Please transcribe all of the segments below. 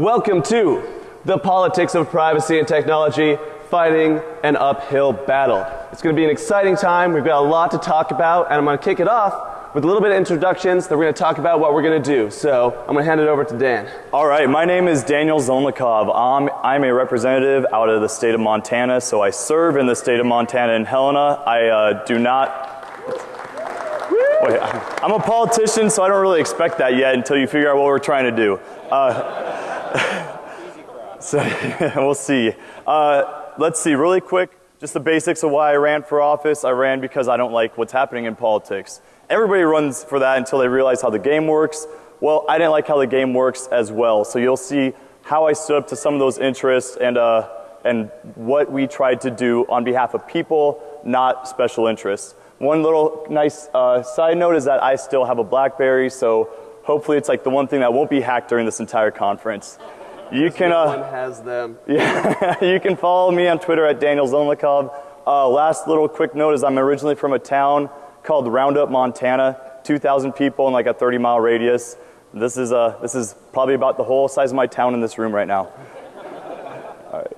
Welcome to the politics of privacy and technology, fighting an uphill battle. It's going to be an exciting time. We've got a lot to talk about, and I'm going to kick it off with a little bit of introductions. Then we're going to talk about what we're going to do. So I'm going to hand it over to Dan. All right, my name is Daniel Zolnikov. I'm, I'm a representative out of the state of Montana, so I serve in the state of Montana in Helena. I uh, do not. Wait, I'm a politician, so I don't really expect that yet until you figure out what we're trying to do. Uh, so we'll see. Uh, let's see, really quick, just the basics of why I ran for office. I ran because I don't like what's happening in politics. Everybody runs for that until they realize how the game works. Well, I didn't like how the game works as well. So you'll see how I stood up to some of those interests and, uh, and what we tried to do on behalf of people, not special interests. One little nice uh, side note is that I still have a BlackBerry, so hopefully it's like the one thing that won't be hacked during this entire conference. You can, no uh, one has them. yeah, you can follow me on Twitter at Daniel Zolnikov. Uh, last little quick note is I'm originally from a town called Roundup, Montana. 2,000 people in like a 30 mile radius. This is, uh, this is probably about the whole size of my town in this room right now.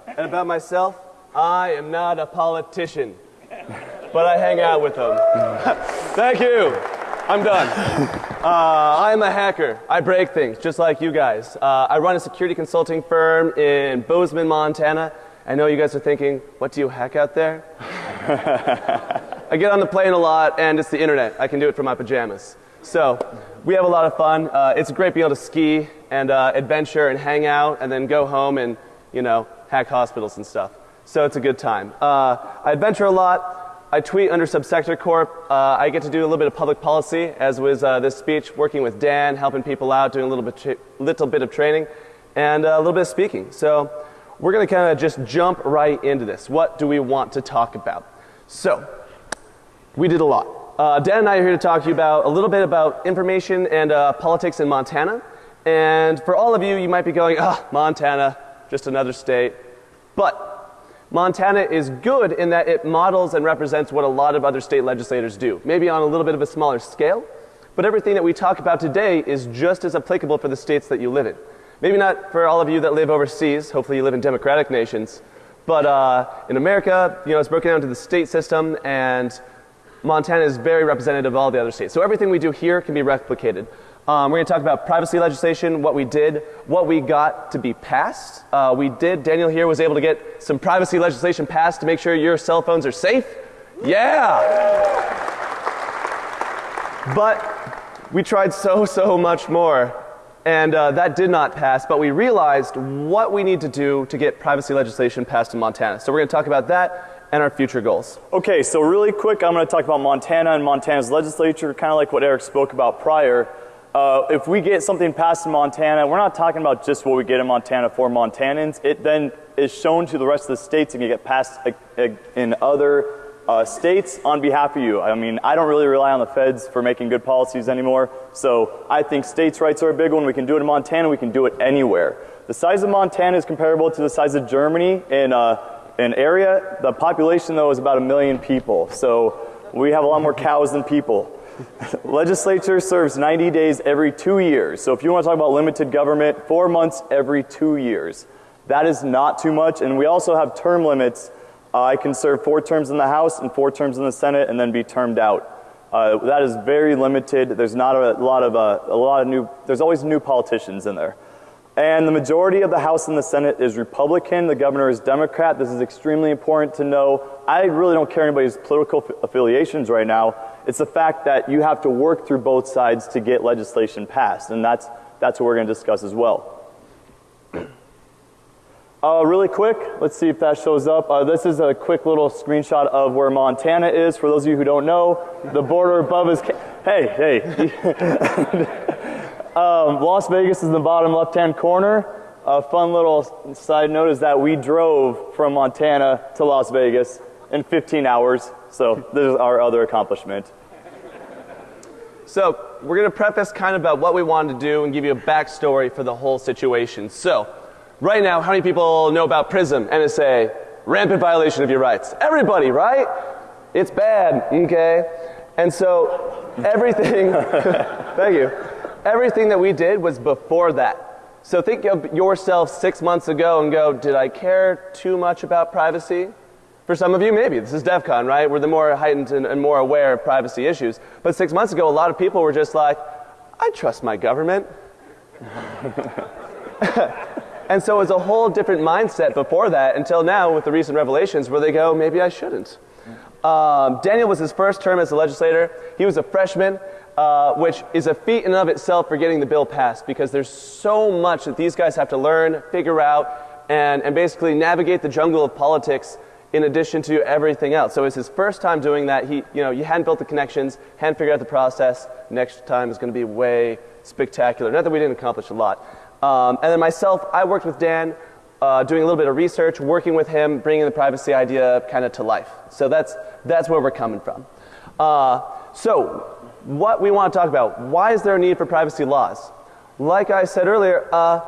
And about myself, I am not a politician, but I hang out with them. Thank you. I'm done. Uh, I'm a hacker. I break things just like you guys. Uh, I run a security consulting firm in Bozeman, Montana. I know you guys are thinking, what do you hack out there? I get on the plane a lot, and it's the internet. I can do it from my pajamas. So we have a lot of fun. Uh, it's great being able to ski and uh, adventure and hang out, and then go home and you know hack hospitals and stuff. So it's a good time. Uh, I adventure a lot. I tweet under Subsector Corp. Uh, I get to do a little bit of public policy, as was uh, this speech, working with Dan, helping people out, doing a little bit, little bit of training, and uh, a little bit of speaking. So we're going to kind of just jump right into this. What do we want to talk about? So we did a lot. Uh, Dan and I are here to talk to you about a little bit about information and uh, politics in Montana. And for all of you, you might be going, ah, Montana, just another state. But Montana is good in that it models and represents what a lot of other state legislators do, maybe on a little bit of a smaller scale. But everything that we talk about today is just as applicable for the states that you live in. Maybe not for all of you that live overseas, hopefully you live in democratic nations. But uh, in America, you know, it's broken down to the state system, and Montana is very representative of all the other states. So everything we do here can be replicated. Um, we're going to talk about privacy legislation, what we did, what we got to be passed. Uh, we did, Daniel here was able to get some privacy legislation passed to make sure your cell phones are safe. Yeah! But we tried so, so much more. And uh, that did not pass, but we realized what we need to do to get privacy legislation passed in Montana. So we're going to talk about that and our future goals. Okay, so really quick, I'm going to talk about Montana and Montana's legislature, kind of like what Eric spoke about prior. Uh, if we get something passed in Montana, we're not talking about just what we get in Montana for Montanans. It then is shown to the rest of the states and can get passed in other uh, states on behalf of you. I mean, I don't really rely on the feds for making good policies anymore. So I think states' rights are a big one. We can do it in Montana. We can do it anywhere. The size of Montana is comparable to the size of Germany in uh, in area. The population, though, is about a million people. So we have a lot more cows than people. Legislature serves 90 days every two years. So if you want to talk about limited government, four months every two years. That is not too much. And we also have term limits. Uh, I can serve four terms in the House and four terms in the Senate and then be termed out. Uh, that is very limited. There's not a lot of uh, a lot of new. There's always new politicians in there. And the majority of the House and the Senate is Republican. The governor is Democrat. This is extremely important to know. I really don't care anybody's political affiliations right now. It's the fact that you have to work through both sides to get legislation passed. And that's, that's what we're going to discuss as well. Uh, really quick, let's see if that shows up. Uh, this is a quick little screenshot of where Montana is. For those of you who don't know, the border above is. hey, hey. Um, Las Vegas is in the bottom left-hand corner. A fun little side note is that we drove from Montana to Las Vegas in 15 hours. So this is our other accomplishment. So we're going to preface kind of about what we wanted to do and give you a backstory for the whole situation. So right now, how many people know about PRISM, NSA, rampant violation of your rights? Everybody, right? It's bad, okay? And so everything, thank you everything that we did was before that. So think of yourself six months ago and go, did I care too much about privacy? For some of you, maybe. This is DEF CON, right? We're the more heightened and, and more aware of privacy issues. But six months ago, a lot of people were just like, I trust my government. and so it's a whole different mindset before that until now with the recent revelations where they go, maybe I shouldn't. Um, Daniel was his first term as a legislator. He was a freshman, uh, which is a feat in and of itself for getting the bill passed because there's so much that these guys have to learn, figure out, and, and basically navigate the jungle of politics in addition to everything else. So it's his first time doing that. He, you know, you hadn't built the connections, hadn't figured out the process. Next time is going to be way spectacular. Not that we didn't accomplish a lot. Um, and then myself, I worked with Dan, uh, doing a little bit of research, working with him, bringing the privacy idea kind of to life. So that's, that's where we're coming from. Uh, so, what we want to talk about why is there a need for privacy laws? Like I said earlier, uh,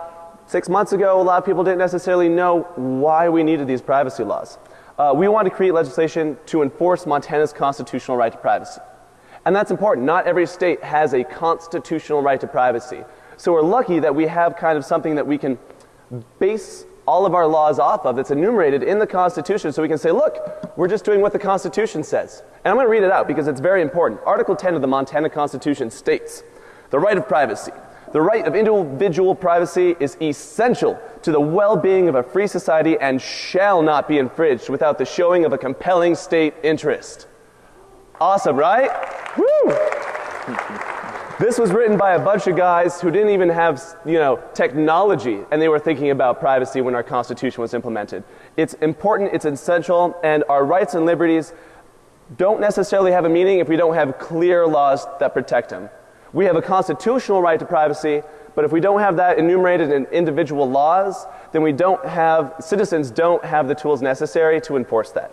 six months ago, a lot of people didn't necessarily know why we needed these privacy laws. Uh, we want to create legislation to enforce Montana's constitutional right to privacy. And that's important. Not every state has a constitutional right to privacy. So we're lucky that we have kind of something that we can base all of our laws off of that's enumerated in the Constitution so we can say, look, we're just doing what the Constitution says. And I'm going to read it out because it's very important. Article 10 of the Montana Constitution states the right of privacy. The right of individual privacy is essential to the well being of a free society and shall not be infringed without the showing of a compelling state interest. Awesome, right? Woo! This was written by a bunch of guys who didn't even have, you know, technology, and they were thinking about privacy when our Constitution was implemented. It's important, it's essential, and our rights and liberties don't necessarily have a meaning if we don't have clear laws that protect them. We have a constitutional right to privacy, but if we don't have that enumerated in individual laws, then we don't have, citizens don't have the tools necessary to enforce that.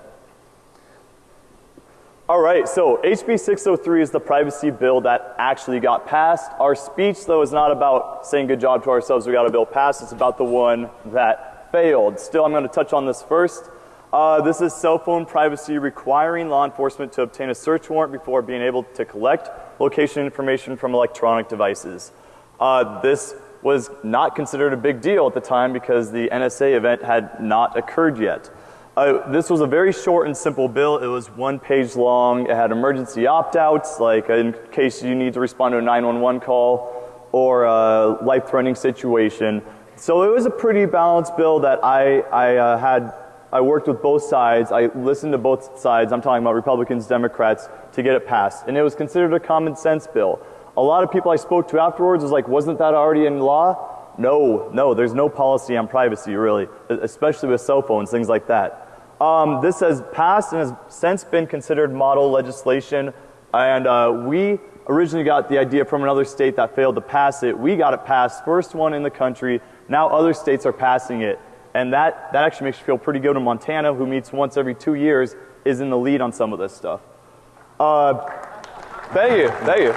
All right, so HB 603 is the privacy bill that actually got passed. Our speech, though, is not about saying good job to ourselves, we got a bill passed. It's about the one that failed. Still, I'm going to touch on this first. Uh, this is cell phone privacy requiring law enforcement to obtain a search warrant before being able to collect location information from electronic devices. Uh, this was not considered a big deal at the time because the NSA event had not occurred yet. Uh, this was a very short and simple bill. It was one page long. It had emergency opt-outs, like in case you need to respond to a 911 call or a life-threatening situation. So it was a pretty balanced bill that I, I uh, had, I worked with both sides. I listened to both sides. I'm talking about Republicans, Democrats, to get it passed. And it was considered a common sense bill. A lot of people I spoke to afterwards was like, wasn't that already in law? No, no, there's no policy on privacy really, especially with cell phones, things like that. Um, this has passed and has since been considered model legislation, and uh, we originally got the idea from another state that failed to pass it. We got it passed, first one in the country. Now other states are passing it, and that, that actually makes you feel pretty good in Montana, who meets once every two years, is in the lead on some of this stuff. Uh, thank you, thank you.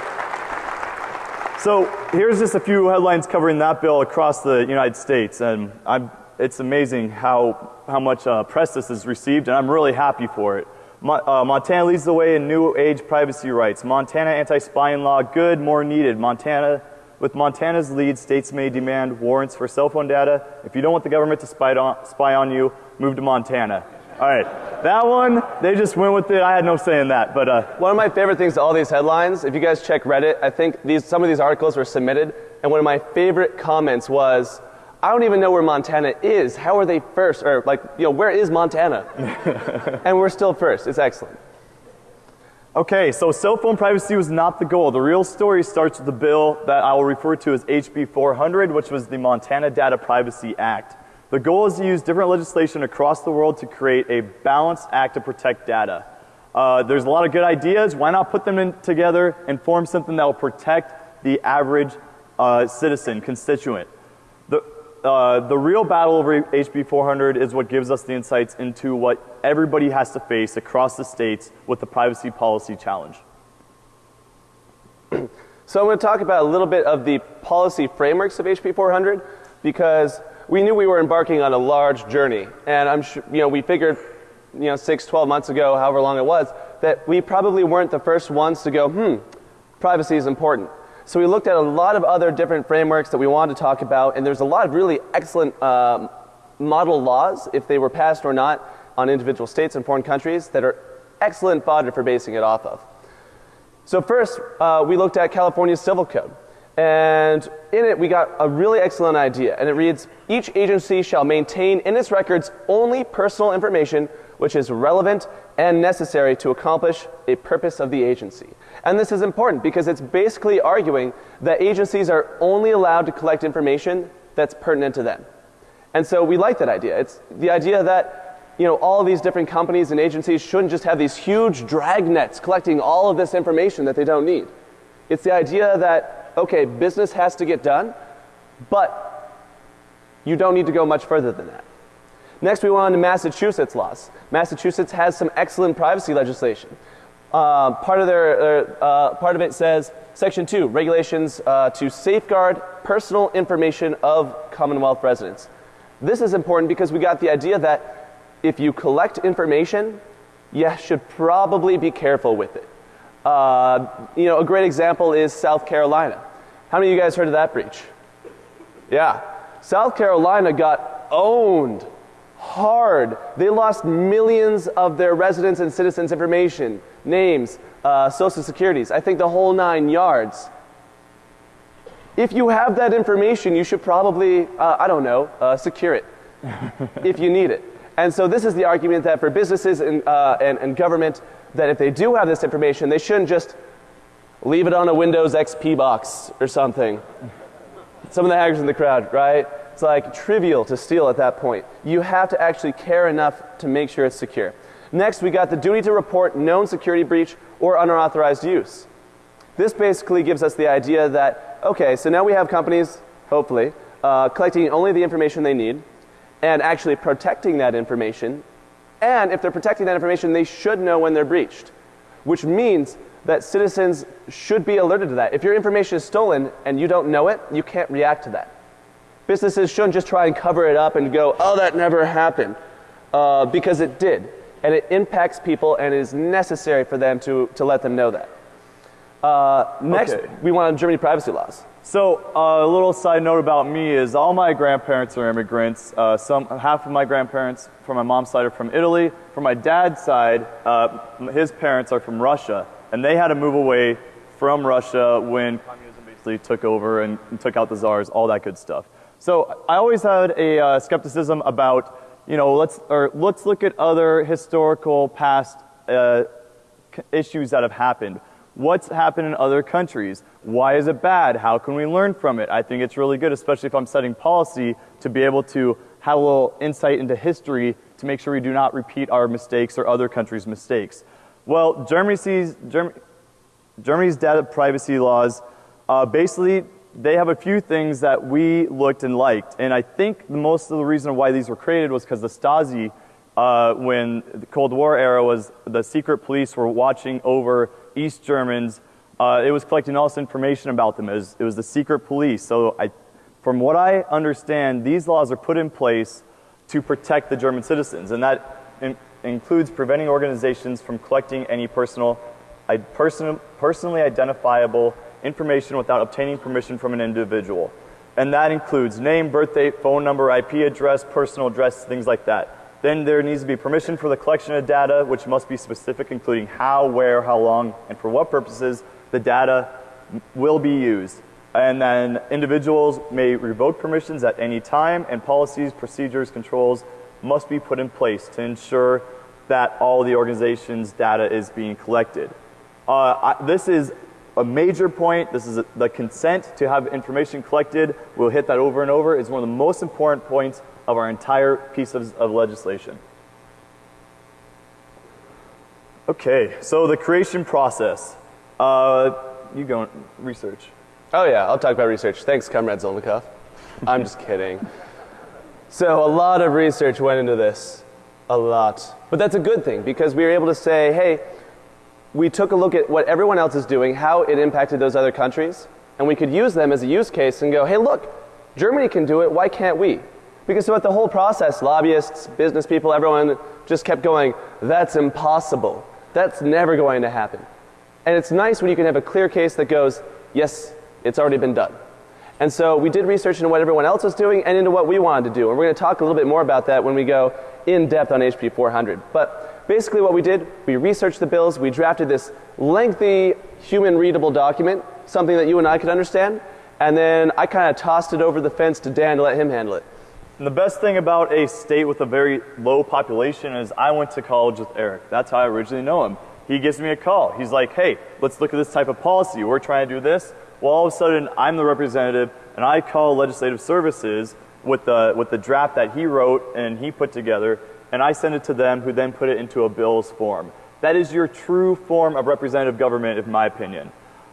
So here's just a few headlines covering that bill across the United States. And I'm, it's amazing how, how much uh, press this has received, and I'm really happy for it. Mo uh, Montana leads the way in new age privacy rights. Montana anti-spying law, good, more needed. Montana, with Montana's lead, states may demand warrants for cell phone data. If you don't want the government to spy on, spy on you, move to Montana. All right, that one, they just went with it. I had no say in that, but. Uh, one of my favorite things to all these headlines, if you guys check Reddit, I think these, some of these articles were submitted, and one of my favorite comments was, I don't even know where Montana is. How are they first? Or like, you know, where is Montana? and we're still first. It's excellent. Okay, so cell phone privacy was not the goal. The real story starts with the bill that I will refer to as HB 400, which was the Montana Data Privacy Act. The goal is to use different legislation across the world to create a balanced act to protect data. Uh, there's a lot of good ideas. Why not put them in together and form something that will protect the average uh, citizen, constituent? The, uh, the real battle over HB 400 is what gives us the insights into what everybody has to face across the states with the privacy policy challenge. So I'm going to talk about a little bit of the policy frameworks of HB 400 because we knew we were embarking on a large journey. And I'm sure, you know, we figured, you know, six, 12 months ago, however long it was, that we probably weren't the first ones to go, hmm, privacy is important. So we looked at a lot of other different frameworks that we wanted to talk about, and there's a lot of really excellent um, model laws, if they were passed or not, on individual states and foreign countries that are excellent fodder for basing it off of. So first, uh, we looked at California's civil code. And in it, we got a really excellent idea. And it reads Each agency shall maintain in its records only personal information which is relevant and necessary to accomplish a purpose of the agency. And this is important because it's basically arguing that agencies are only allowed to collect information that's pertinent to them. And so we like that idea. It's the idea that you know, all of these different companies and agencies shouldn't just have these huge dragnets collecting all of this information that they don't need. It's the idea that, okay, business has to get done, but you don't need to go much further than that. Next, we went on to Massachusetts laws. Massachusetts has some excellent privacy legislation. Uh, part, of their, uh, part of it says, Section 2, regulations uh, to safeguard personal information of Commonwealth residents. This is important because we got the idea that if you collect information, you should probably be careful with it. Uh, you know, a great example is South Carolina. How many of you guys heard of that breach? Yeah. South Carolina got owned hard. They lost millions of their residents and citizens' information, names, uh, social securities. I think the whole nine yards. If you have that information, you should probably, uh, I don't know, uh, secure it if you need it. And so this is the argument that for businesses and, uh, and, and government, that if they do have this information, they shouldn't just leave it on a Windows XP box or something. Some of the hackers in the crowd, right? It's like trivial to steal at that point. You have to actually care enough to make sure it's secure. Next, we got the duty to report known security breach or unauthorized use. This basically gives us the idea that, okay, so now we have companies, hopefully, uh, collecting only the information they need and actually protecting that information. And if they're protecting that information, they should know when they're breached, which means that citizens should be alerted to that. If your information is stolen and you don't know it, you can't react to that. Businesses shouldn't just try and cover it up and go, oh, that never happened, uh, because it did. And it impacts people and it is necessary for them to, to let them know that. Uh, next, okay. we want Germany privacy laws. So uh, a little side note about me is all my grandparents are immigrants. Uh, some half of my grandparents from my mom's side are from Italy. From my dad's side, uh, his parents are from Russia, and they had to move away from Russia when communism basically took over and, and took out the czars, all that good stuff. So I always had a uh, skepticism about, you know, let's, or let's look at other historical past uh, issues that have happened. What's happened in other countries? Why is it bad? How can we learn from it? I think it's really good, especially if I'm setting policy, to be able to have a little insight into history to make sure we do not repeat our mistakes or other countries' mistakes. Well, Germany sees, Germany, Germany's data privacy laws uh, basically they have a few things that we looked and liked. And I think the most of the reason why these were created was because the Stasi, uh, when the Cold War era was, the secret police were watching over East Germans. Uh, it was collecting all this information about them. It was, it was the secret police. So I, from what I understand, these laws are put in place to protect the German citizens. And that in, includes preventing organizations from collecting any personal, person, personally identifiable information without obtaining permission from an individual. And that includes name, birth date, phone number, IP address, personal address, things like that. Then there needs to be permission for the collection of data, which must be specific, including how, where, how long, and for what purposes the data will be used. And then individuals may revoke permissions at any time, and policies, procedures, controls must be put in place to ensure that all the organization's data is being collected. Uh, I, this is a major point. This is a, the consent to have information collected. We'll hit that over and over. It's one of the most important points of our entire piece of, of legislation. Okay, so the creation process. Uh, you go research. Oh yeah, I'll talk about research. Thanks, Comrade Zolnikov. I'm just kidding. So a lot of research went into this. A lot. But that's a good thing because we were able to say, hey, we took a look at what everyone else is doing, how it impacted those other countries, and we could use them as a use case and go, hey, look, Germany can do it, why can't we? Because throughout the whole process, lobbyists, business people, everyone just kept going, that's impossible. That's never going to happen. And it's nice when you can have a clear case that goes, yes, It's already been done. And so we did research into what everyone else was doing and into what we wanted to do. And we're going to talk a little bit more about that when we go in depth on HB 400. But basically, what we did, we researched the bills, we drafted this lengthy, human readable document, something that you and I could understand, and then I kind of tossed it over the fence to Dan to let him handle it. And the best thing about a state with a very low population is I went to college with Eric. That's how I originally know him. He gives me a call. He's like, hey, let's look at this type of policy. We're trying to do this. Well, all of a sudden, I'm the representative, and I call legislative services with the, with the draft that he wrote and he put together, and I send it to them, who then put it into a bill's form. That is your true form of representative government, in my opinion.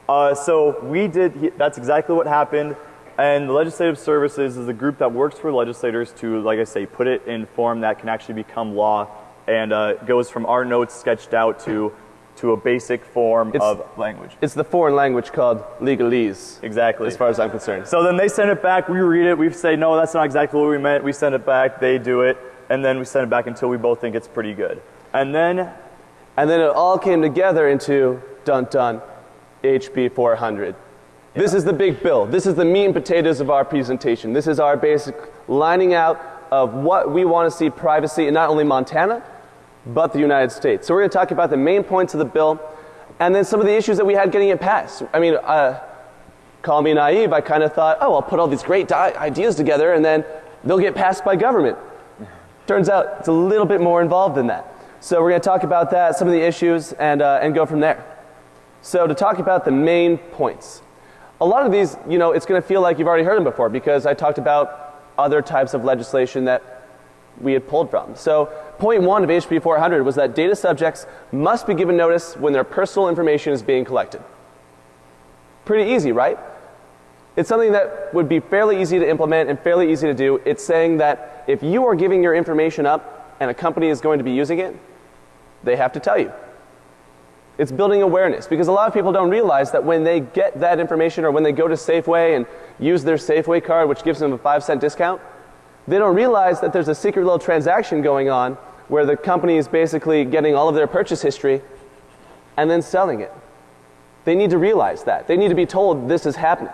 Uh, so we did, that's exactly what happened. And the Legislative Services is a group that works for legislators to, like I say, put it in form that can actually become law and uh, goes from our notes sketched out to, to a basic form It's- of language. It's the foreign language called legalese, Exactly. as far as I'm concerned. So then they send it back, we read it, we say, no, that's not exactly what we meant, we send it back, they do it, and then we send it back until we both think it's pretty good. And then, And then it all came together into dun dun HB 400. This is the big bill. This is the meat and potatoes of our presentation. This is our basic lining out of what we want to see privacy in not only Montana, but the United States. So we're going to talk about the main points of the bill and then some of the issues that we had getting it passed. I mean, uh, call me naive, I kind of thought, oh, I'll put all these great ideas together and then they'll get passed by government. Turns out it's a little bit more involved than that. So we're going to talk about that, some of the issues, and, uh, and go from there. So to talk about the main points. A lot of these, you know, it's going to feel like you've already heard them before because I talked about other types of legislation that we had pulled from. So point one of HB 400 was that data subjects must be given notice when their personal information is being collected. Pretty easy, right? It's something that would be fairly easy to implement and fairly easy to do. It's saying that if you are giving your information up and a company is going to be using it, they have to tell you. It's building awareness because a lot of people don't realize that when they get that information or when they go to Safeway and use their Safeway card, which gives them a five cent discount, they don't realize that there's a secret little transaction going on where the company is basically getting all of their purchase history and then selling it. They need to realize that. They need to be told this is happening.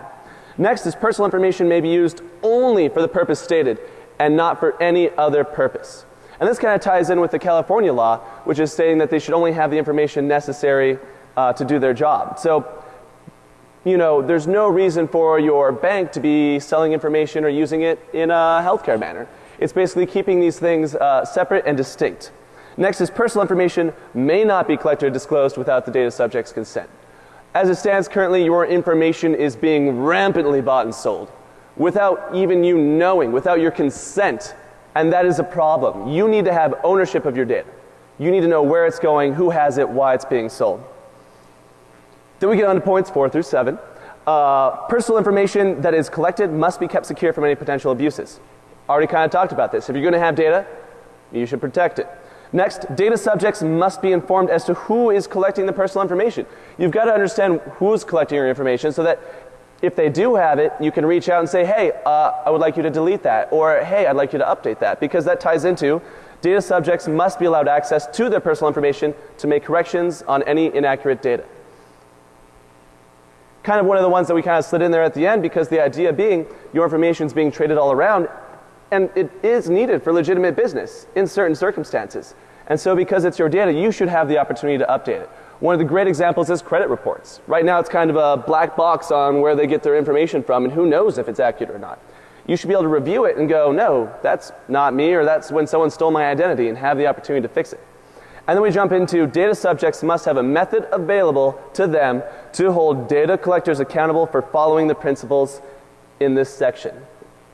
Next is personal information may be used only for the purpose stated and not for any other purpose. And this kind of ties in with the California law, which is saying that they should only have the information necessary uh, to do their job. So, you know, there's no reason for your bank to be selling information or using it in a healthcare manner. It's basically keeping these things uh, separate and distinct. Next is personal information may not be collected or disclosed without the data subject's consent. As it stands currently, your information is being rampantly bought and sold without even you knowing, without your consent. And that is a problem. You need to have ownership of your data. You need to know where it's going, who has it, why it's being sold. Then we get on to points four through seven. Uh, personal information that is collected must be kept secure from any potential abuses. Already kind of talked about this. If you're going to have data, you should protect it. Next, data subjects must be informed as to who is collecting the personal information. You've got to understand who's collecting your information so that if they do have it, you can reach out and say, hey, uh, I would like you to delete that, or hey, I'd like you to update that, because that ties into data subjects must be allowed access to their personal information to make corrections on any inaccurate data. Kind of one of the ones that we kind of slid in there at the end because the idea being your information is being traded all around and it is needed for legitimate business in certain circumstances. And so because it's your data, you should have the opportunity to update it. One of the great examples is credit reports. Right now it's kind of a black box on where they get their information from and who knows if it's accurate or not. You should be able to review it and go, no, that's not me or that's when someone stole my identity and have the opportunity to fix it. And then we jump into data subjects must have a method available to them to hold data collectors accountable for following the principles in this section.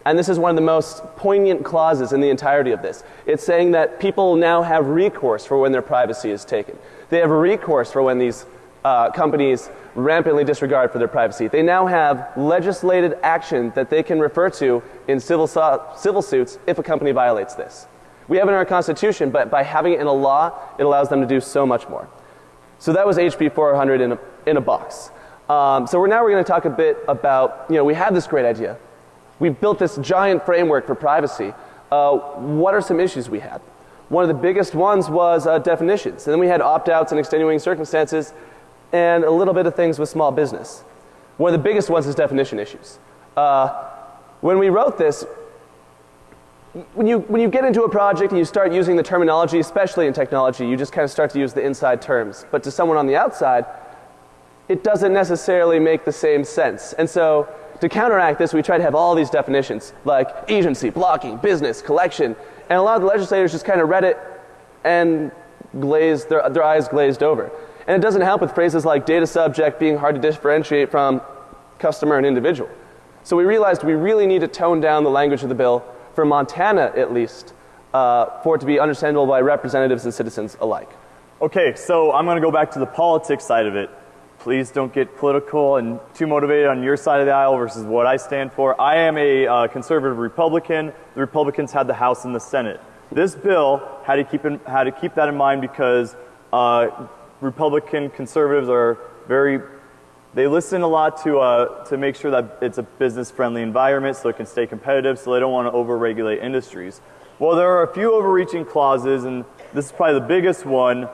And this is one of the most poignant clauses in the entirety of this. It's saying that people now have recourse for when their privacy is taken. They have recourse for when these uh, companies rampantly disregard for their privacy. They now have legislated action that they can refer to in civil, civil suits if a company violates this. We have it in our Constitution, but by having it in a law, it allows them to do so much more. So that was HB 400 in a, in a box. Um, so we're now we're going to talk a bit about, you know, we had this great idea. We built this giant framework for privacy. Uh, what are some issues we had? One of the biggest ones was uh, definitions. And then we had opt outs and extenuating circumstances and a little bit of things with small business. One of the biggest ones is definition issues. Uh, when we wrote this, when you, when you get into a project and you start using the terminology, especially in technology, you just kind of start to use the inside terms. But to someone on the outside, it doesn't necessarily make the same sense. And so to counteract this, we try to have all these definitions, like agency, blocking, business, collection. And a lot of the legislators just kind of read it and glazed, their, their eyes glazed over. And it doesn't help with phrases like data subject being hard to differentiate from customer and individual. So we realized we really need to tone down the language of the bill for Montana at least, uh, for it to be understandable by representatives and citizens alike. Okay, so I'm going to go back to the politics side of it. Please don't get political and too motivated on your side of the aisle versus what I stand for. I am a uh, conservative Republican. The Republicans had the House and the Senate. This bill had to keep, in, had to keep that in mind because uh, Republican conservatives are very they listen a lot to, uh, to make sure that it's a business friendly environment so it can stay competitive, so they don't want to overregulate industries. Well, there are a few overreaching clauses, and this is probably the biggest one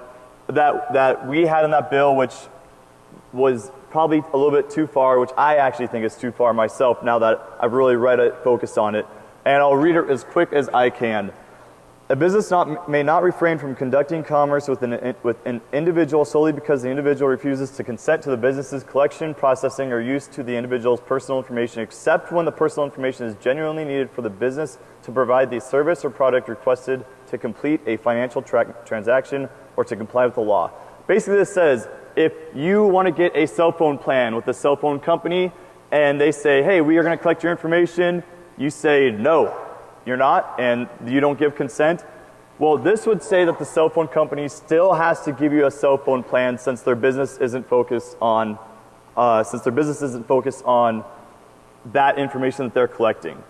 that, that we had in that bill, which was probably a little bit too far, which I actually think is too far myself now that I've really read it, focused on it. And I'll read it as quick as I can. A business not, may not refrain from conducting commerce with an, with an individual solely because the individual refuses to consent to the business's collection, processing, or use to the individual's personal information, except when the personal information is genuinely needed for the business to provide the service or product requested to complete a financial tra transaction or to comply with the law. Basically, this says if you want to get a cell phone plan with a cell phone company and they say, hey, we are going to collect your information, you say no you're not, and you don't give consent, well, this would say that the cell phone company still has to give you a cell phone plan since their business isn't focused on, uh, since their business isn't focused on that information that they're collecting.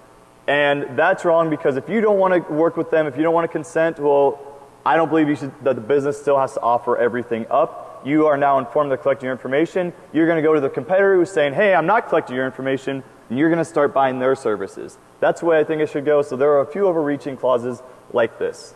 And that's wrong because if you don't want to work with them, if you don't want to consent, well, I don't believe you should, that the business still has to offer everything up. You are now informed they're collecting your information. You're going to go to the competitor who's saying, hey, I'm not collecting your information, and you're going to start buying their services. That's the way I think it should go. So there are a few overreaching clauses like this.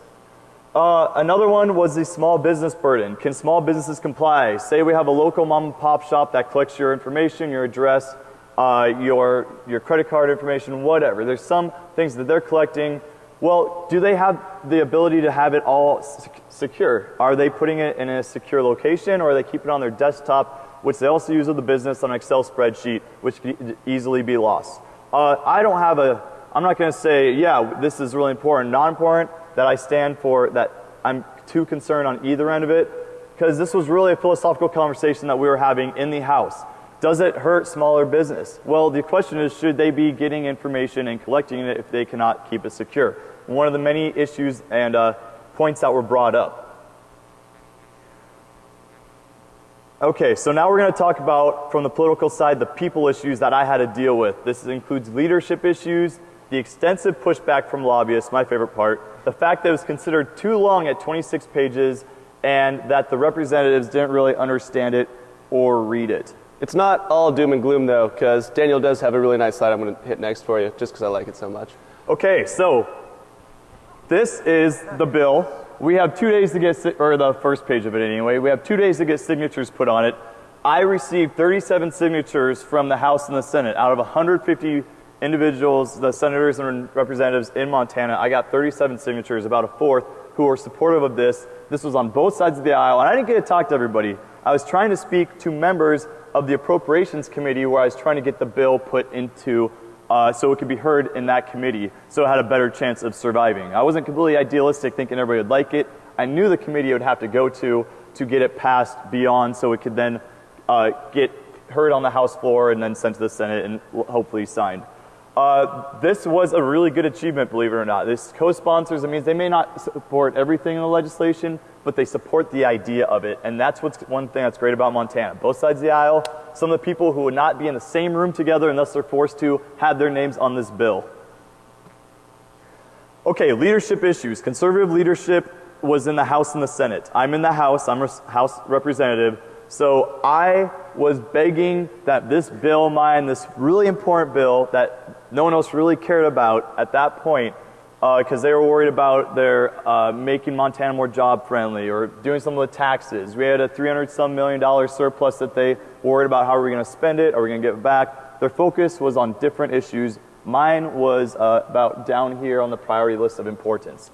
Uh, another one was the small business burden. Can small businesses comply? Say we have a local mom and pop shop that collects your information, your address, uh, your, your credit card information, whatever. There's some things that they're collecting. Well, do they have the ability to have it all secure? Are they putting it in a secure location or are they keeping it on their desktop, which they also use with the business on an Excel spreadsheet, which could easily be lost? Uh, I don't have a I'm not going to say, yeah, this is really important, not important, that I stand for, that I'm too concerned on either end of it, because this was really a philosophical conversation that we were having in the House. Does it hurt smaller business? Well, the question is, should they be getting information and collecting it if they cannot keep it secure? One of the many issues and uh, points that were brought up. Okay, so now we're going to talk about, from the political side, the people issues that I had to deal with. This includes leadership issues, the extensive pushback from lobbyists, my favorite part, the fact that it was considered too long at 26 pages, and that the representatives didn't really understand it or read it. It's not all doom and gloom though, because Daniel does have a really nice slide I'm going to hit next for you, just because I like it so much. Okay, so this is the bill. We have two days to get, or the first page of it anyway, we have two days to get signatures put on it. I received 37 signatures from the House and the Senate out of 150 individuals, the senators and representatives in Montana. I got 37 signatures, about a fourth, who were supportive of this. This was on both sides of the aisle, and I didn't get to talk to everybody. I was trying to speak to members of the Appropriations Committee where I was trying to get the bill put into uh, so it could be heard in that committee so it had a better chance of surviving. I wasn't completely idealistic thinking everybody would like it. I knew the committee would have to go to to get it passed beyond so it could then uh, get heard on the House floor and then sent to the Senate and hopefully signed. Uh, this was a really good achievement, believe it or not. This co-sponsors, it means they may not support everything in the legislation, but they support the idea of it. And that's what's one thing that's great about Montana. Both sides of the aisle, some of the people who would not be in the same room together unless they're forced to, had their names on this bill. Okay, leadership issues. Conservative leadership was in the House and the Senate. I'm in the House, I'm a House representative. So I was begging that this bill mine, this really important bill that no one else really cared about at that point, because they were worried about their uh, making Montana more job friendly or doing some of the taxes. We had a 300 some million dollar surplus that they worried about how are we going to spend it, are we going to get it back. Their focus was on different issues. Mine was uh, about down here on the priority list of importance.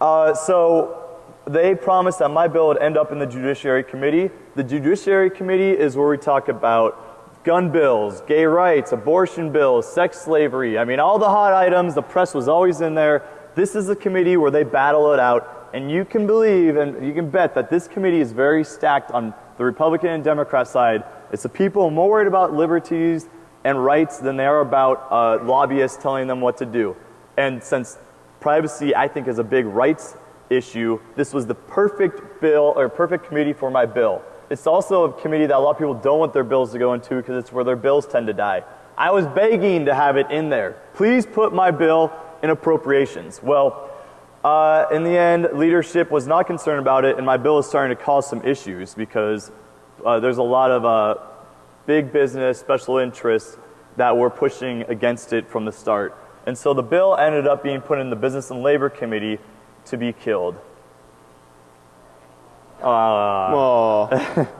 Uh, so they promised that my bill would end up in the Judiciary Committee. The Judiciary Committee is where we talk about gun bills, gay rights, abortion bills, sex slavery. I mean, all the hot items, the press was always in there. This is a committee where they battle it out. And you can believe and you can bet that this committee is very stacked on the Republican and Democrat side. It's the people more worried about liberties and rights than they are about uh, lobbyists telling them what to do. And since privacy, I think, is a big rights issue, this was the perfect bill or perfect committee for my bill. It's also a committee that a lot of people don't want their bills to go into because it's where their bills tend to die. I was begging to have it in there. Please put my bill in appropriations. Well, uh, in the end, leadership was not concerned about it, and my bill is starting to cause some issues because uh, there's a lot of uh, big business, special interests that were pushing against it from the start. And so the bill ended up being put in the Business and Labor Committee to be killed. Aw.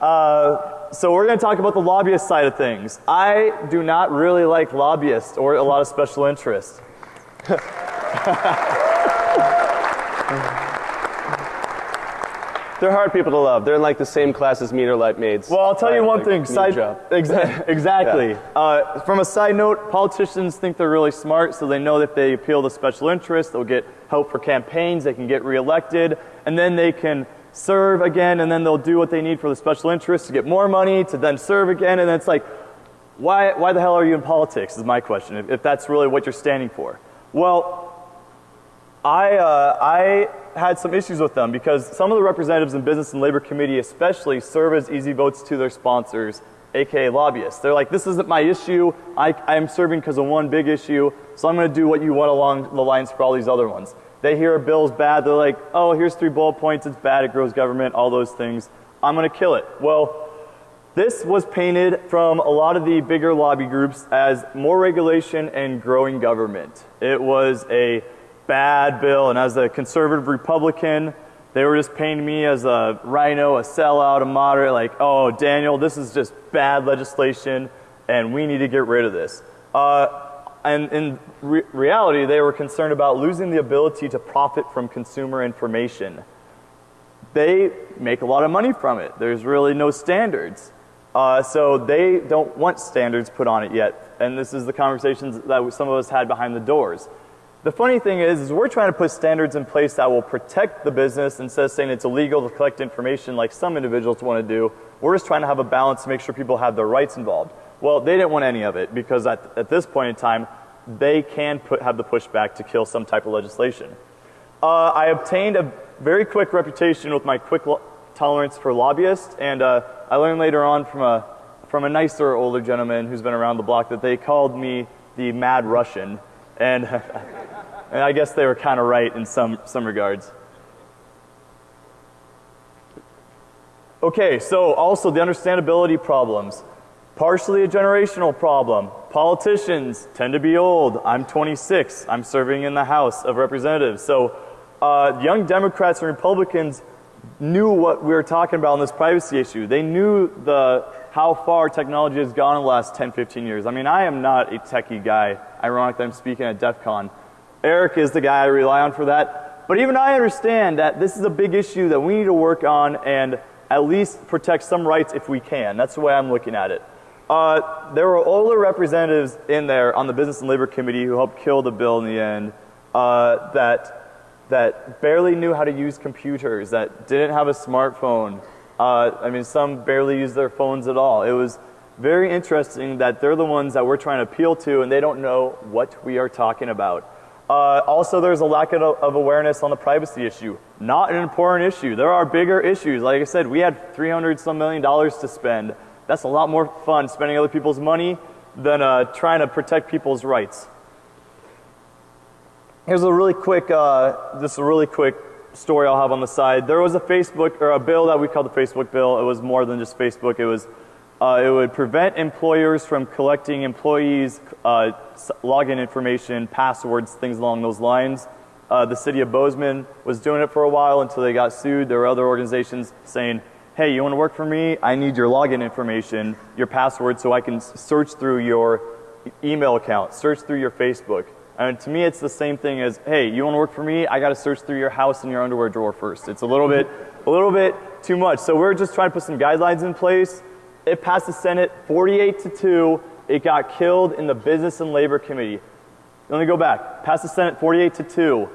Uh, so we're going to talk about the lobbyist side of things. I do not really like lobbyists or a lot of special interests. They're hard people to love. They're in like the same class as meter light maids. Well, I'll tell you one like, thing. Side, job. exa- exactly. uh, from a side note, politicians think they're really smart, so they know that if they appeal to special interests, they'll get help for campaigns, they can get reelected, and then they can serve again, and then they'll do what they need for the special interests to get more money, to then serve again, and then it's like, why, why the hell are you in politics? Is my question. If, if that's really what you're standing for. Well, I, uh, I had some issues with them because some of the representatives in Business and Labor Committee especially serve as easy votes to their sponsors, aka lobbyists. They're like, this isn't my issue. I, I'm serving because of one big issue, so I'm going to do what you want along the lines for all these other ones. They hear a bill's bad, they're like, oh, here's three bullet points, it's bad, it grows government, all those things. I'm going to kill it. Well, this was painted from a lot of the bigger lobby groups as more regulation and growing government. It was a bad bill, and as a conservative Republican, they were just painting me as a rhino, a sellout, a moderate, like, oh, Daniel, this is just bad legislation, and we need to get rid of this. Uh, and in re- reality, they were concerned about losing the ability to profit from consumer information they make a lot of money from it. There's really no standards. Uh, so they don't want standards put on it yet. And this is the conversations that some of us had behind the doors. The funny thing is, is we're trying to put standards in place that will protect the business instead of saying it's illegal to collect information like some individuals want to do. We're just trying to have a balance to make sure people have their rights involved. Well, they didn't want any of it because at, at this point in time, they can put, have the pushback to kill some type of legislation. Uh, I obtained a very quick reputation with my quick tolerance for lobbyists, and uh, I learned later on from a from a nicer older gentleman who's been around the block that they called me the Mad Russian, and and I guess they were kind of right in some some regards. Okay, so also the understandability problems. Partially a generational problem. Politicians tend to be old. I'm 26. I'm serving in the House of Representatives. So uh, young Democrats and Republicans knew what we were talking about on this privacy issue. They knew the how far technology has gone in the last 10, 15 years. I mean, I am not a techie guy. Ironic that I'm speaking at DEF CON. Eric is the guy I rely on for that. But even I understand that this is a big issue that we need to work on and at least protect some rights if we can. That's the way I'm looking at it. Uh, there were older representatives in there on the Business and Labor Committee who helped kill the bill in the end uh, that that barely knew how to use computers, that didn't have a smartphone. Uh, I mean, some barely use their phones at all. It was very interesting that they're the ones that we're trying to appeal to, and they don't know what we are talking about. Uh, also, there's a lack of, of awareness on the privacy issue. Not an important issue. There are bigger issues. Like I said, we had 300 some million dollars to spend. That's a lot more fun spending other people's money than uh, trying to protect people's rights. Here's a really quick, uh, just a really quick story I'll have on the side. There was a Facebook or a bill that we called the Facebook bill. It was more than just Facebook. It was Uh, it would prevent employers from collecting employees' uh, login information, passwords, things along those lines. Uh, the city of Bozeman was doing it for a while until they got sued. There were other organizations saying, hey, you want to work for me? I need your login information, your password, so I can search through your email account, search through your Facebook. And to me, it's the same thing as, hey, you want to work for me? I got to search through your house and your underwear drawer first. It's a little bit, a little bit too much. So we're just trying to put some guidelines in place. It passed the Senate 48 to 2. It got killed in the Business and Labor Committee. Let me go back. Passed the Senate 48 to 2.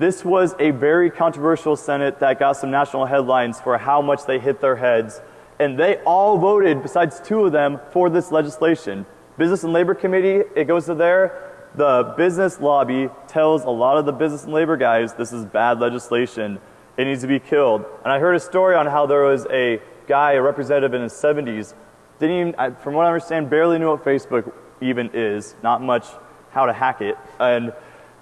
This was a very controversial Senate that got some national headlines for how much they hit their heads. And they all voted, besides two of them, for this legislation. Business and Labor Committee, it goes to there. The business lobby tells a lot of the business and labor guys this is bad legislation. It needs to be killed. And I heard a story on how there was a guy, a representative in his 70s, didn't even, from what I understand, barely knew what Facebook even is, not much how to hack it. And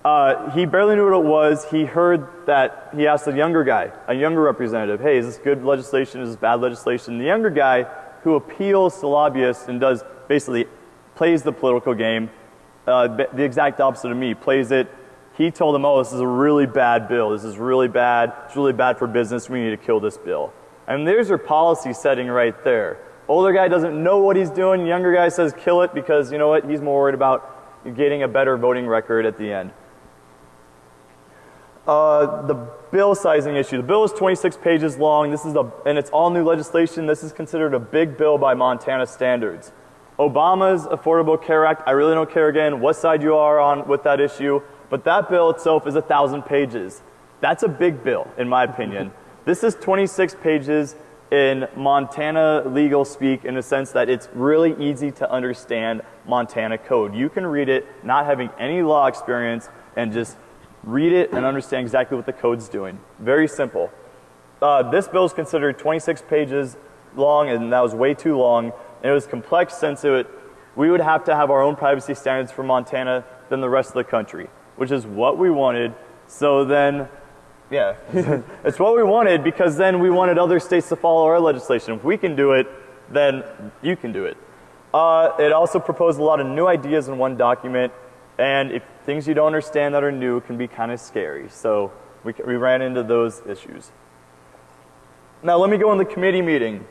uh, he barely knew what it was. He heard that he asked a younger guy, a younger representative, hey, is this good legislation? Is this bad legislation? The younger guy who appeals to lobbyists and does basically plays the political game, uh, the exact opposite of me, plays it. He told him, oh, this is a really bad bill. This is really bad. It's really bad for business. We need to kill this bill. And there's your policy setting right there. Older guy doesn't know what he's doing. Younger guy says kill it because, you know what, he's more worried about getting a better voting record at the end. Uh, the bill sizing issue. The bill is 26 pages long. This is a, and it's all new legislation. This is considered a big bill by Montana standards. Obama's Affordable Care Act. I really don't care again what side you are on with that issue, but that bill itself is a thousand pages. That's a big bill, in my opinion. this is 26 pages in Montana legal speak in the sense that it's really easy to understand Montana code. You can read it not having any law experience and just read it and understand exactly what the code's doing. Very simple. Uh, this bill is considered 26 pages long, and that was way too long. And it was complex since it would, we would have to have our own privacy standards for Montana than the rest of the country, which is what we wanted. So then, yeah, it's what we wanted because then we wanted other states to follow our legislation. If we can do it, then you can do it. Uh, it also proposed a lot of new ideas in one document, and if things you don't understand that are new can be kind of scary. So we, we ran into those issues. Now let me go in the committee meeting.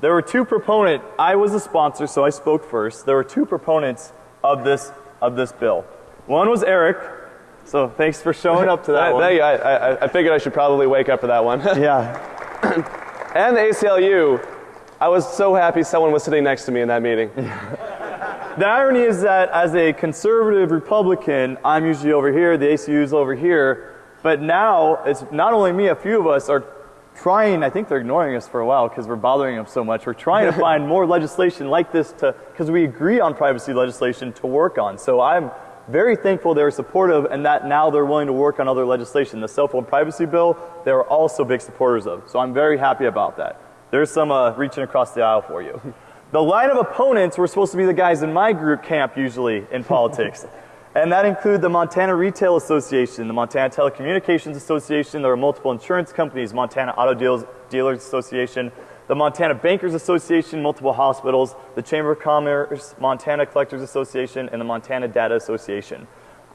There were two proponents. I was a sponsor, so I spoke first. There were two proponents of this of this bill. One was Eric. So thanks for showing up to that I, one. thank you. I, I, I figured I should probably wake up for that one. Yeah. and the ACLU, I was so happy someone was sitting next to me in that meeting. The irony is that as a conservative Republican, I'm usually over here, the ACU is over here, but now it's not only me, a few of us are trying, I think they're ignoring us for a while because we're bothering them so much. We're trying to find more legislation like this to, because we agree on privacy legislation to work on. So I'm very thankful they're supportive and that now they're willing to work on other legislation. The cell phone privacy bill, they're also big supporters of. So I'm very happy about that. There's some uh, reaching across the aisle for you. The line of opponents were supposed to be the guys in my group camp usually in politics. And that include the Montana Retail Association, the Montana Telecommunications Association, there are multiple insurance companies, Montana Auto Deals, Dealers Association, the Montana Bankers Association, multiple hospitals, the Chamber of Commerce, Montana Collectors Association, and the Montana Data Association.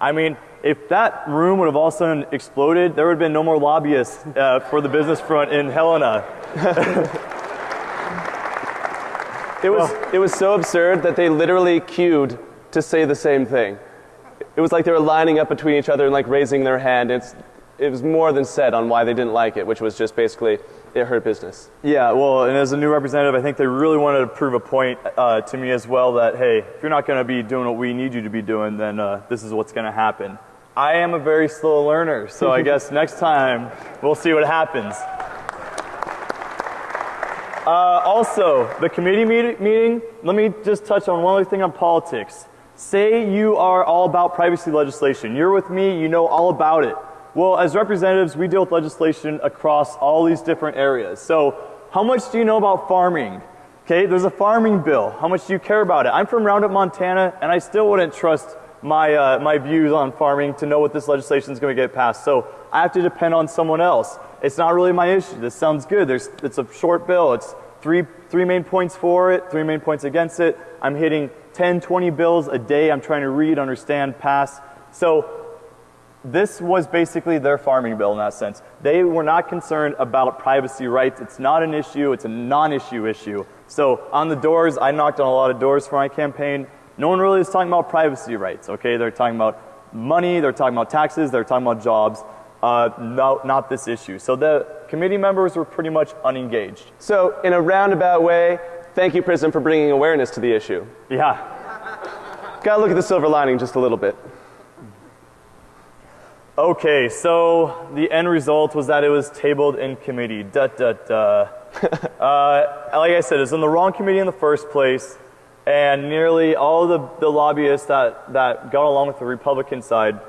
I mean, if that room would have all of a sudden exploded, there would have been no more lobbyists uh, for the business front in Helena. It was, it was so absurd that they literally queued to say the same thing. It was like they were lining up between each other and like raising their hand. It's, it was more than said on why they didn't like it, which was just basically it hurt business. Yeah, well, and as a new representative, I think they really wanted to prove a point uh, to me as well that, hey, if you're not going to be doing what we need you to be doing, then uh, this is what's going to happen. I am a very slow learner, so I guess next time we'll see what happens. Uh, also, the committee meet- meeting, let me just touch on one other thing on politics. Say you are all about privacy legislation. You're with me, you know all about it. Well, as representatives, we deal with legislation across all these different areas. So, how much do you know about farming? Okay, there's a farming bill. How much do you care about it? I'm from Roundup, Montana, and I still wouldn't trust my, uh, my views on farming to know what this legislation is going to get passed. So, I have to depend on someone else. It's not really my issue. This sounds good. There's, it's a short bill. It's three, three main points for it, three main points against it. I'm hitting 10, 20 bills a day. I'm trying to read, understand, pass. So this was basically their farming bill in that sense. They were not concerned about privacy rights. It's not an issue, it's a non issue issue. So on the doors, I knocked on a lot of doors for my campaign. No one really is talking about privacy rights, okay? They're talking about money, they're talking about taxes, they're talking about jobs, uh, no, not this issue. So the committee members were pretty much unengaged. So, in a roundabout way, thank you, Prism, for bringing awareness to the issue. Yeah. Gotta look at the silver lining just a little bit. Okay, so the end result was that it was tabled in committee. Da da da. uh, like I said, it's in the wrong committee in the first place, and nearly all the, the lobbyists that, that got along with the Republican side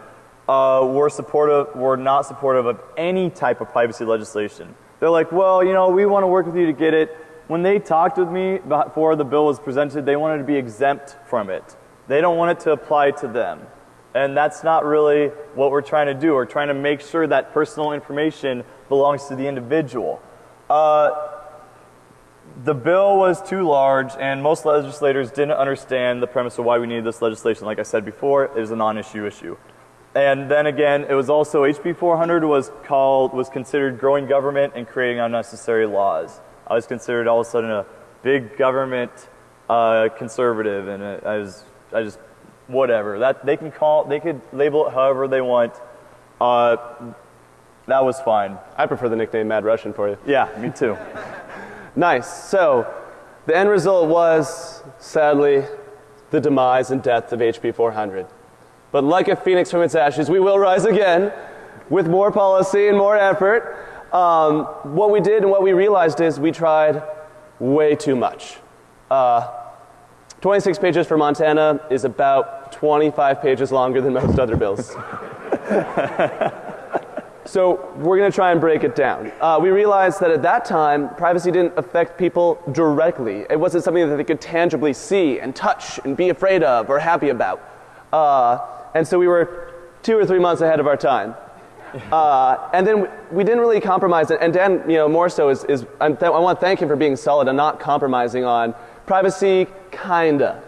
uh, were supportive, were not supportive of any type of privacy legislation. They're like, well, you know, we want to work with you to get it. When they talked with me before the bill was presented, they wanted to be exempt from it. They don't want it to apply to them. And that's not really what we're trying to do. We're trying to make sure that personal information belongs to the individual. Uh, the bill was too large, and most legislators didn't understand the premise of why we needed this legislation. Like I said before, it is a non-issue issue. And then again, it was also HB 400 was called was considered growing government and creating unnecessary laws. I was considered all of a sudden a big government uh, conservative, and I was I just whatever that they can call they could label it however they want. Uh, that was fine. I prefer the nickname Mad Russian for you. Yeah, me too. Nice. So, the end result was, sadly, the demise and death of HB 400. But like a phoenix from its ashes, we will rise again with more policy and more effort. Um, what we did and what we realized is we tried way too much. Uh, 26 pages for Montana is about 25 pages longer than most other bills. so we're going to try and break it down. Uh, we realized that at that time, privacy didn't affect people directly. It wasn't something that they could tangibly see and touch and be afraid of or happy about. Uh, and so we were two or three months ahead of our time. Uh, and then we didn't really compromise. And Dan, you know, more so is, is I want to thank him for being solid and not compromising on Privacy, kinda.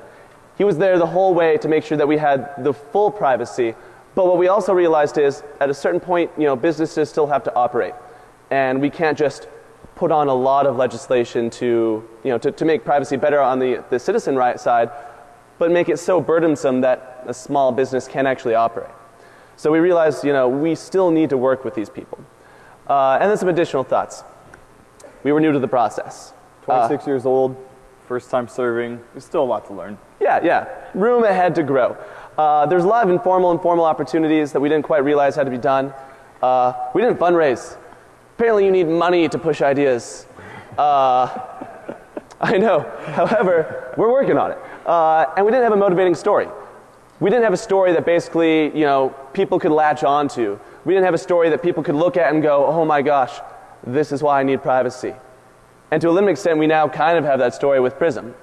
He was there the whole way to make sure that we had the full privacy. But what we also realized is, at a certain point, you know, businesses still have to operate, and we can't just put on a lot of legislation to, you know, to, to make privacy better on the, the citizen right side, but make it so burdensome that a small business can't actually operate. So we realized, you know, we still need to work with these people. Uh, and then some additional thoughts. We were new to the process. 26 uh, years old, first time serving. There's still a lot to learn. Yeah, yeah. Room ahead to grow. Uh, there's a lot of informal and formal opportunities that we didn't quite realize had to be done. Uh, we didn't fundraise. Apparently, you need money to push ideas. Uh, I know. However, we're working on it. Uh, and we didn't have a motivating story. We didn't have a story that basically, you know, people could latch onto. We didn't have a story that people could look at and go, oh my gosh, this is why I need privacy. And to a limited extent, we now kind of have that story with Prism.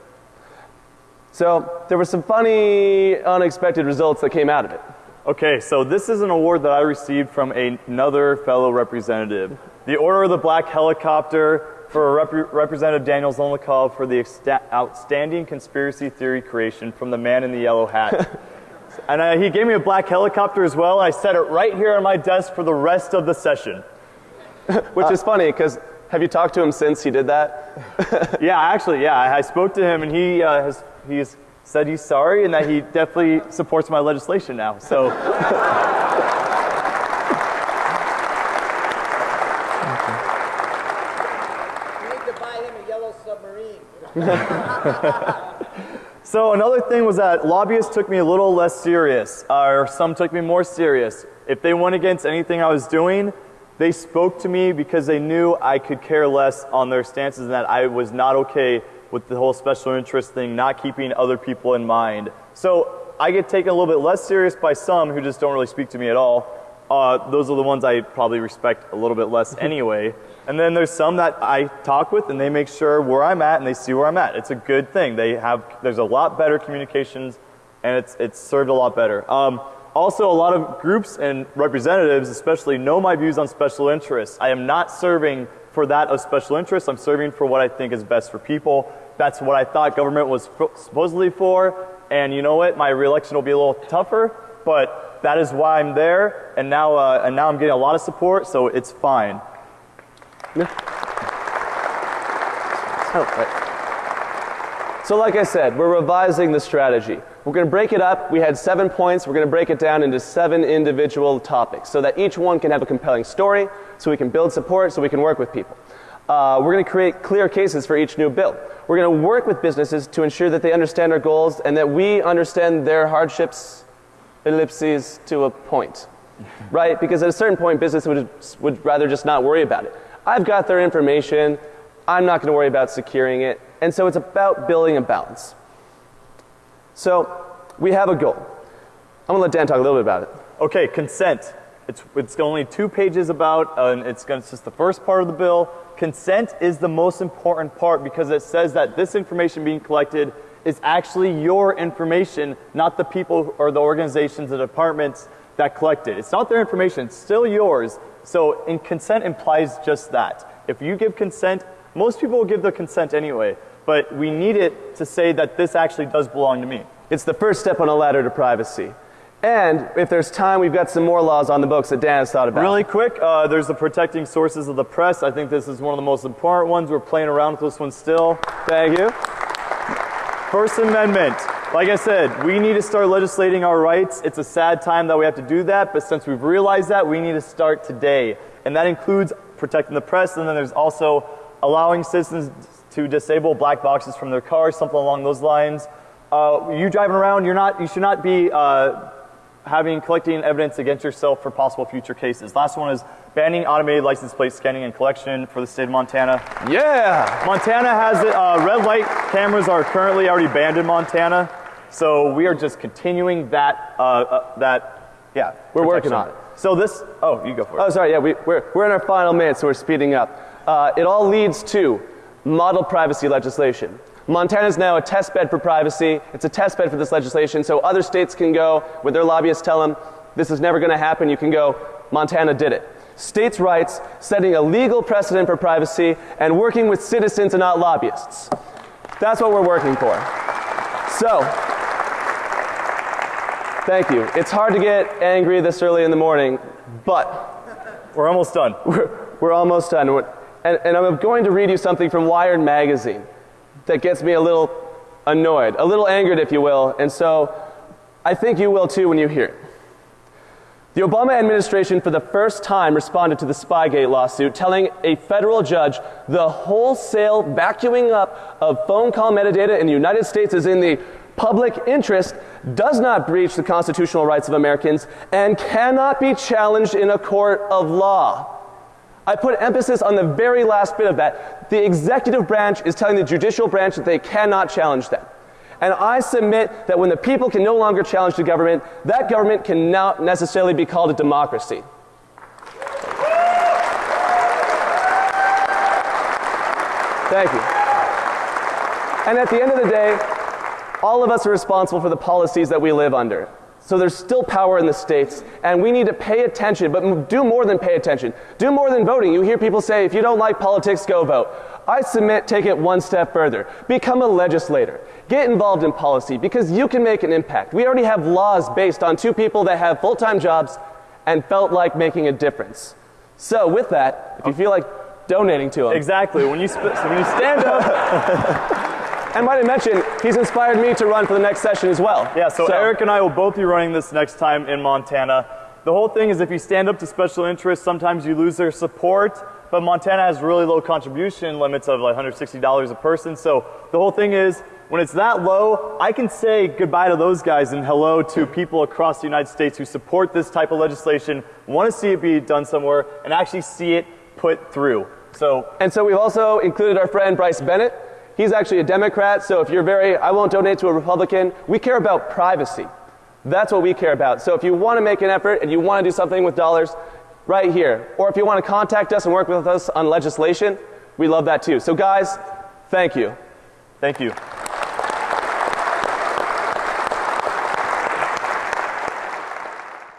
So there were some funny, unexpected results that came out of it. Okay, so this is an award that I received from another fellow representative. The Order of the Black Helicopter for Rep Representative Daniel Zolnikov for the outstanding conspiracy theory creation from the man in the yellow hat. and uh, he gave me a black helicopter as well. I set it right here on my desk for the rest of the session. Which uh, is funny because have you talked to him since he did that? yeah, actually, yeah. I, I, spoke to him, and he uh, has he's said he's sorry and that he definitely supports my legislation now. So. so another thing was that lobbyists took me a little less serious, or some took me more serious. If they went against anything I was doing, they spoke to me because they knew I could care less on their stances and that I was not okay with the whole special interest thing, not keeping other people in mind. So I get taken a little bit less serious by some who just don't really speak to me at all. Uh, those are the ones I probably respect a little bit less anyway. And then there's some that I talk with and they make sure where I'm at and they see where I'm at. It's a good thing. They have, there's a lot better communications and it's, it's served a lot better. Um, Also, a lot of groups and representatives, especially, know my views on special interests. I am not serving for that of special interests. I'm serving for what I think is best for people. That's what I thought government was supposedly for. And you know what? My reelection will be a little tougher, but that is why I'm there. And now, uh, and now I'm getting a lot of support, so it's fine. Yeah. Right. So like I said, we're revising the strategy. We're going to break it up. We had seven points. We're going to break it down into seven individual topics so that each one can have a compelling story, so we can build support, so we can work with people. Uh, we're going to create clear cases for each new bill. We're going to work with businesses to ensure that they understand our goals and that we understand their hardships, ellipses, to a point. right? Because at a certain point, business would, would rather just not worry about it. I've got their information. I'm not going to worry about securing it. And so it's about building a balance. So we have a goal. I'm to let Dan talk a little bit about it. Okay, consent. It's, it's only two pages about, uh, and it's, gonna, it's just the first part of the bill. Consent is the most important part because it says that this information being collected is actually your information, not the people or the organizations, the departments that collect it. It's not their information, it's still yours. So in consent implies just that. If you give consent, most people will give the consent anyway, but we need it to say that this actually does belong to me. It's the first step on a ladder to privacy. And if there's time, we've got some more laws on the books that Dan has thought about. Really quick, uh, there's the protecting sources of the press. I think this is one of the most important ones. We're playing around with this one still. Thank you. First Amendment. Like I said, we need to start legislating our rights. It's a sad time that we have to do that, but since we've realized that, we need to start today. And that includes protecting the press, and then there's also allowing citizens to disable black boxes from their cars, something along those lines. Uh, you driving around, you're not, you should not be uh, having collecting evidence against yourself for possible future cases. Last one is banning automated license plate scanning and collection for the state of Montana. Yeah! Montana has it. Uh, red light cameras are currently already banned in Montana, so we are just continuing that. Uh, uh, that, yeah, we're protection. working on it. So this, oh, you go for it. Oh, sorry. Yeah, we, we're we're in our final minutes, so we're speeding up uh, it all leads to model privacy legislation. Montana is now a test bed for privacy. It's a test bed for this legislation, so other states can go, where their lobbyists tell them, this is never going to happen, you can go, Montana did it. States' rights, setting a legal precedent for privacy, and working with citizens and not lobbyists. That's what we're working for. So, thank you. It's hard to get angry this early in the morning, but we're almost done. We're, we're almost done. And, and I'm going to read you something from Wired magazine that gets me a little annoyed, a little angered, if you will. And so I think you will too when you hear it. The Obama administration, for the first time, responded to the Spygate lawsuit, telling a federal judge the wholesale vacuuming up of phone call metadata in the United States is in the public interest, does not breach the constitutional rights of Americans, and cannot be challenged in a court of law. I put emphasis on the very last bit of that. The executive branch is telling the judicial branch that they cannot challenge them. And I submit that when the people can no longer challenge the government, that government can not necessarily be called a democracy. Thank you. And at the end of the day, all of us are responsible for the policies that we live under. So there's still power in the states, and we need to pay attention, but do more than pay attention. Do more than voting. You hear people say, if you don't like politics, go vote. I submit, take it one step further. Become a legislator. Get involved in policy because you can make an impact. We already have laws based on two people that have full time jobs and felt like making a difference. So, with that, if you feel like donating to them. Exactly. When you, sp- when you stand up. And might I mention, he's inspired me to run for the next session as well. Yeah, so, so Eric and I will both be running this next time in Montana. The whole thing is if you stand up to special interests, sometimes you lose their support, but Montana has really low contribution limits of like $160 a person. So the whole thing is when it's that low, I can say goodbye to those guys and hello to people across the United States who support this type of legislation, want to see it be done somewhere, and actually see it put through. So, and so we've also included our friend Bryce Bennett, He's actually a Democrat, so if you're very, I won't donate to a Republican, we care about privacy. That's what we care about. So if you want to make an effort and you want to do something with dollars, right here. Or if you want to contact us and work with us on legislation, we love that too. So guys, thank you. Thank you.